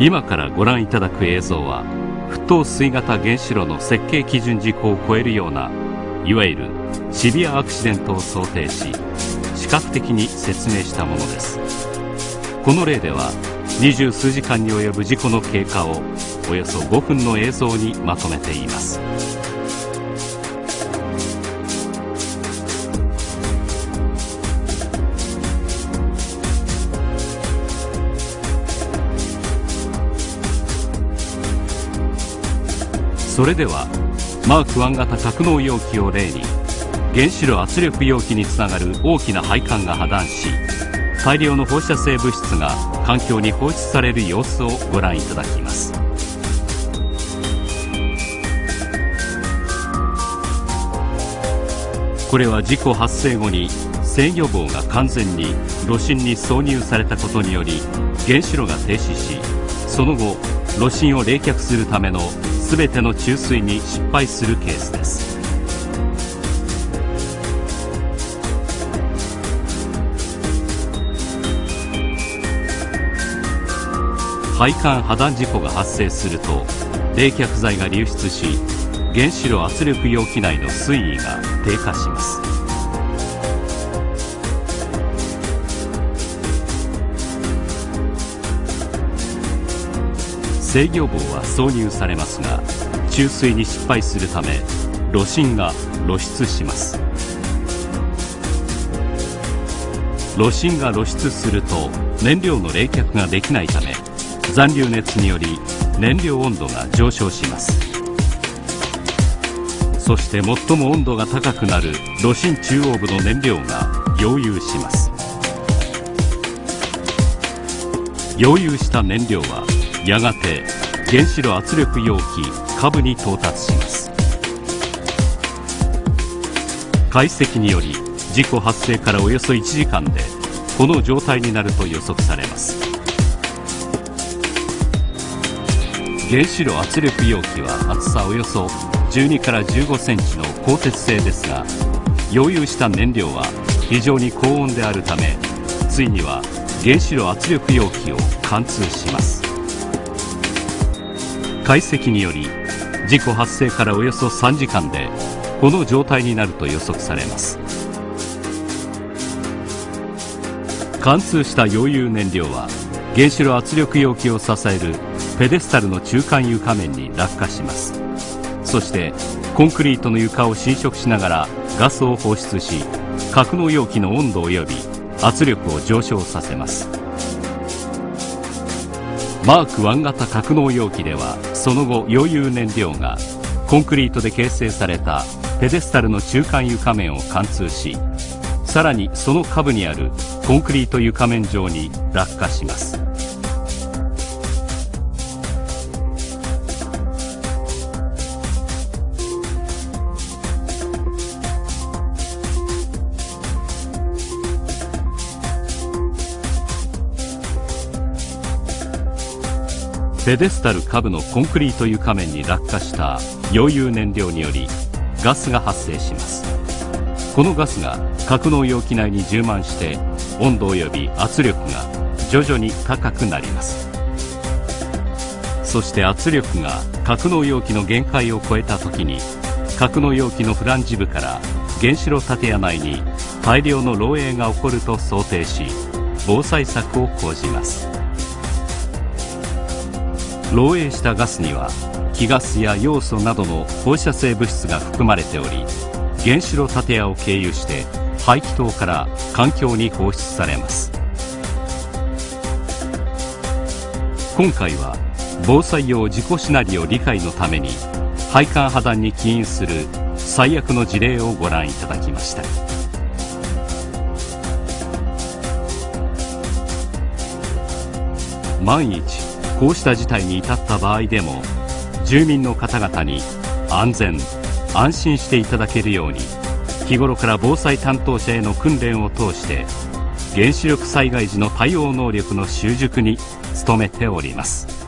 今からご覧いただく映像は沸騰水型原子炉の設計基準事項を超えるようないわゆるシビアアクシデントを想定し視覚的に説明したものです。この例では二十数時間に及ぶ事故の経過をおよそ5分の映像にまとめています。それではマーク1型格納容器を例に原子炉圧力容器につながる大きな配管が破断し大量の放射性物質が環境に放出される様子をご覧いただきます。これは事故発生後に制御棒が完全に炉心に挿入されたことにより原子炉が停止しその後炉心を冷却するための全ての注水に失敗するケースです。配管破断事故が発生すると冷却剤が流出し原子炉圧力容器内の水位が低下します。制御棒は挿入されますが注水に失敗するため炉心が露出します。炉心が露出すると燃料の冷却ができないため残留熱により燃料温度が上昇します。そして最も温度が高くなる炉心中央部の燃料が溶融します。溶融した燃料はやがて原子炉圧力容器下部に到達します。解析により事故発生からおよそ1時間でこの状態になると予測されます。原子炉圧力容器は厚さおよそ12から15センチの鋼鉄製ですが溶融した燃料は非常に高温であるためついには原子炉圧力容器を貫通します。解析により事故発生からおよそ3時間でこの状態になると予測されます。貫通した溶融燃料は原子炉圧力容器を支えるペデスタルの中間床面に落下します。そしてコンクリートの床を侵食しながらガスを放出し格納容器の温度及び圧力を上昇させます。マーク1型格納容器ではその後溶融燃料がコンクリートで形成されたペデスタルの中間床面を貫通しさらにその下部にあるコンクリート床面上に落下します。ペデスタル下部のコンクリート床面に落下した溶融燃料によりガスが発生します。このガスが格納容器内に充満して温度及び圧力が徐々に高くなります。そして圧力が格納容器の限界を超えた時に格納容器のフランジ部から原子炉建屋内に大量の漏洩が起こると想定し防災策を講じます。漏洩したガスには気ガスや要素などの放射性物質が含まれており原子炉建屋を経由して排気筒から環境に放出されます。今回は防災用自己シナリオ理解のために配管破断に起因する最悪の事例をご覧いただきました。万一こうした事態に至った場合でも住民の方々に安全安心していただけるように日頃から防災担当者への訓練を通して原子力災害時の対応能力の習熟に努めております。